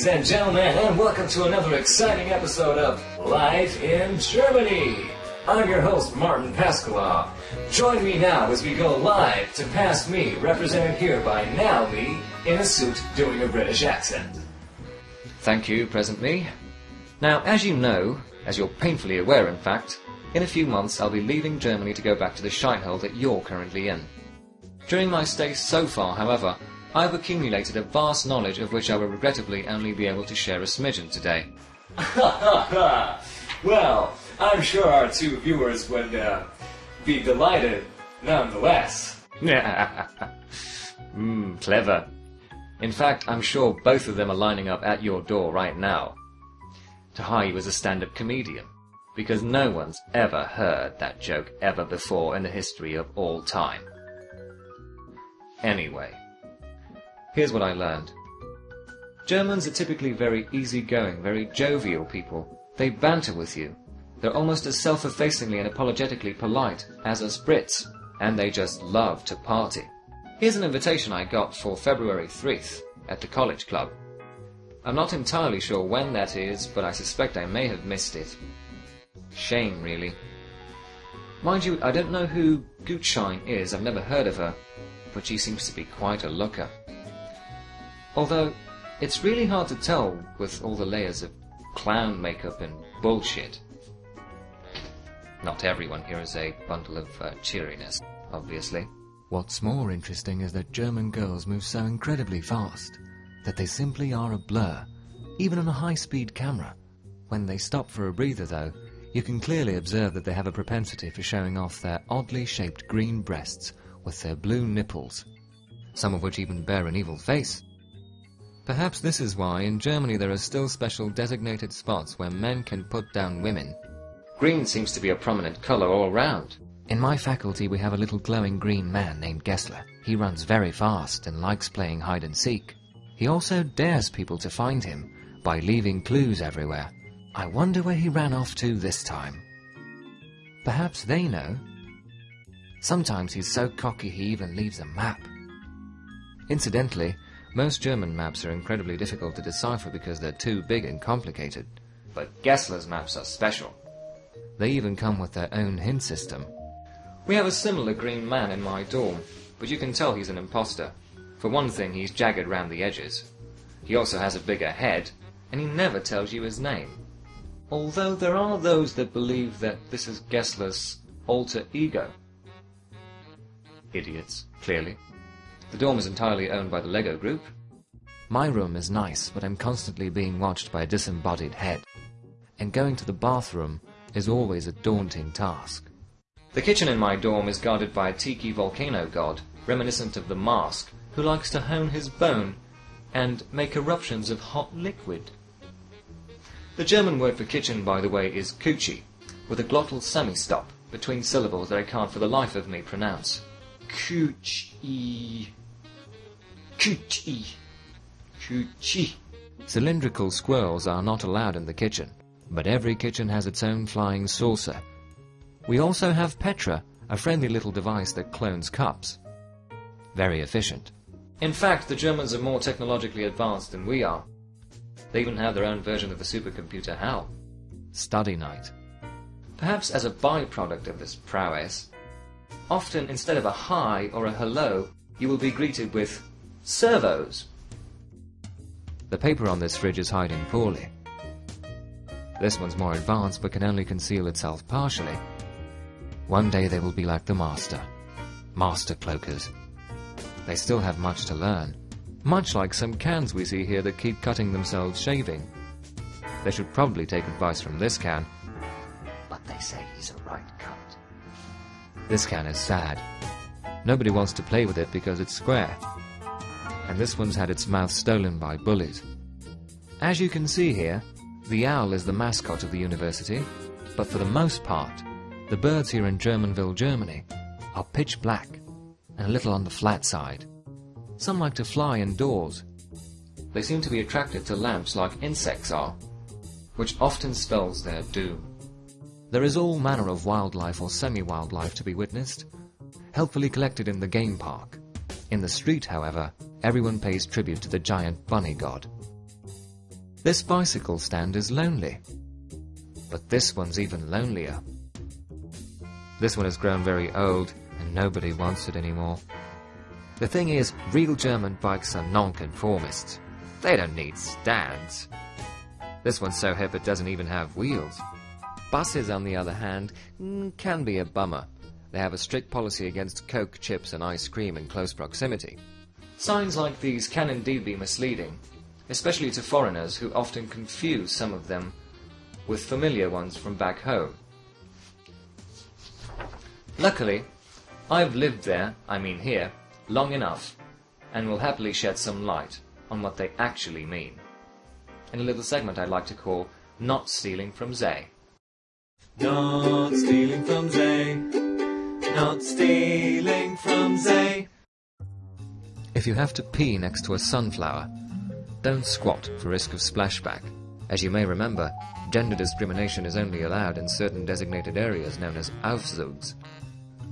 Ladies and gentlemen, and welcome to another exciting episode of Live in Germany. I'm your host, Martin Pascalov. Join me now as we go live to Past Me, represented here by Now Me, in a suit doing a British accent. Thank you, present me. Now, as you know, as you're painfully aware in fact, in a few months I'll be leaving Germany to go back to the shithole that you're currently in. During my stay so far, however, I've accumulated a vast knowledge of which I will regrettably only be able to share a smidgen today. well, I'm sure our two viewers would uh, be delighted nonetheless. Mmm, clever. In fact, I'm sure both of them are lining up at your door right now to hire you as a stand-up comedian, because no one's ever heard that joke ever before in the history of all time. Anyway, here's what I learned. Germans are typically very easygoing, very jovial people. They banter with you. They're almost as self-effacingly and apologetically polite as us Brits, and they just love to party. Here's an invitation I got for February 3rd at the college club. I'm not entirely sure when that is, but I suspect I may have missed it. Shame, really. Mind you, I don't know who Gutschein is, I've never heard of her, but she seems to be quite a looker. Although, it's really hard to tell with all the layers of clown makeup and bullshit. Not everyone here is a bundle of uh, cheeriness, obviously. What's more interesting is that German girls move so incredibly fast that they simply are a blur, even on a high-speed camera. When they stop for a breather, though, you can clearly observe that they have a propensity for showing off their oddly shaped green breasts with their blue nipples, some of which even bear an evil face. Perhaps this is why in Germany there are still special designated spots where men can put down women. Green seems to be a prominent colour all round. In my faculty we have a little glowing green man named Gessler. He runs very fast and likes playing hide and seek. He also dares people to find him by leaving clues everywhere. I wonder where he ran off to this time. Perhaps they know. Sometimes he's so cocky he even leaves a map. Incidentally, most German maps are incredibly difficult to decipher because they're too big and complicated. But Gessler's maps are special. They even come with their own hint system. We have a similar green man in my dorm, but you can tell he's an imposter. For one thing, he's jagged round the edges. He also has a bigger head, and he never tells you his name. Although there are those that believe that this is Gessler's alter ego. Idiots, clearly. The dorm is entirely owned by the Lego Group. My room is nice, but I'm constantly being watched by a disembodied head. And going to the bathroom is always a daunting task. The kitchen in my dorm is guarded by a tiki volcano god, reminiscent of the mask, who likes to hone his bone and make eruptions of hot liquid. The German word for kitchen, by the way, is Küche, with a glottal semi-stop between syllables that I can't for the life of me pronounce. Küche. Küche. Cylindrical squirrels are not allowed in the kitchen, but every kitchen has its own flying saucer. We also have Petra, a friendly little device that clones cups. Very efficient. In fact, the Germans are more technologically advanced than we are. They even have their own version of the supercomputer HAL. Study night. Perhaps as a byproduct of this prowess, often instead of a hi or a hello, you will be greeted with Servus. The paper on this fridge is hiding poorly. This one's more advanced but can only conceal itself partially. One day they will be like the master. Master cloakers. They still have much to learn. Much like some cans we see here that keep cutting themselves shaving. They should probably take advice from this can. But they say he's a right cut. This can is sad. Nobody wants to play with it because it's square. And this one's had its mouth stolen by bullies. As you can see here, the owl is the mascot of the university, but for the most part, the birds here in Germanville, Germany, are pitch black and a little on the flat side. Some like to fly indoors. They seem to be attracted to lamps like insects are, which often spells their doom. There is all manner of wildlife or semi-wildlife to be witnessed, helpfully collected in the game park. In the street, however, everyone pays tribute to the giant bunny god. This bicycle stand is lonely. But this one's even lonelier. This one has grown very old, and nobody wants it anymore. The thing is, real German bikes are nonconformists. They don't need stands. This one's so hip it doesn't even have wheels. Buses, on the other hand, can be a bummer. They have a strict policy against Coke, chips, and ice cream in close proximity. Signs like these can indeed be misleading, especially to foreigners who often confuse some of them with familiar ones from back home. Luckily, I've lived there, I mean here, long enough, and will happily shed some light on what they actually mean. In a little segment I'd like to call Not Stealing from Zay. Not stealing from Zay. Not stealing from Zay. If you have to pee next to a sunflower, don't squat for risk of splashback. As you may remember, gender discrimination is only allowed in certain designated areas known as Aufzugs.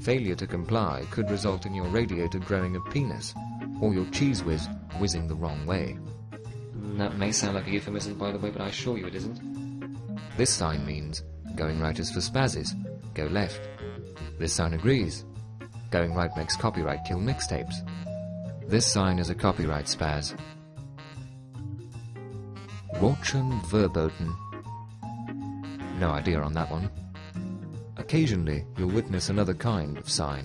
Failure to comply could result in your radiator growing a penis, or your cheese whiz whizzing the wrong way. That may sound like a euphemism, by the way, but I assure you it isn't. This sign means going right is for spazzes, go left. This sign agrees. Going right makes copyright kill mixtapes. This sign is a copyright spaz. Rauchen verboten. No idea on that one. Occasionally, you'll witness another kind of sign,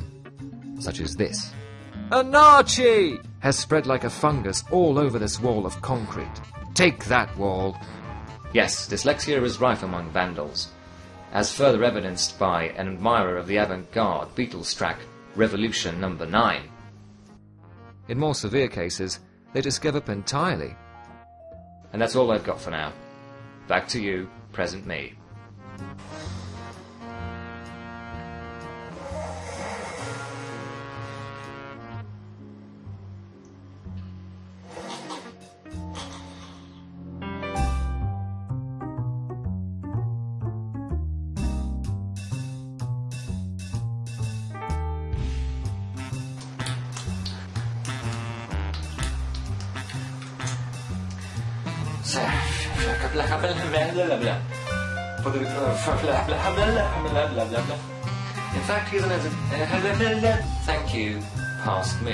such as this. Anarchy has spread like a fungus all over this wall of concrete. Take that wall. Yes, dyslexia is rife among vandals, as further evidenced by an admirer of the avant-garde Beatles track Revolution Number 9. In more severe cases, they just give up entirely. And that's all I've got for now. Back to you, present me. In fact, he's an thank you, past me.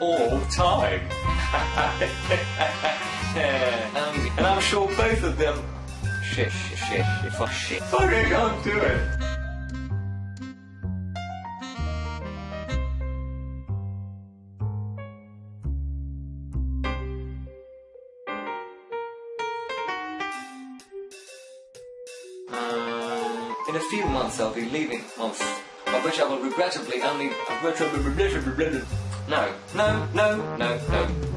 All time. And I'm sure both of them shit, shit, shit, shit, fuck shit. Fucking can't do it. Um, in a few months I'll be leaving months, by which I will regrettably only... No, no, no, no, no,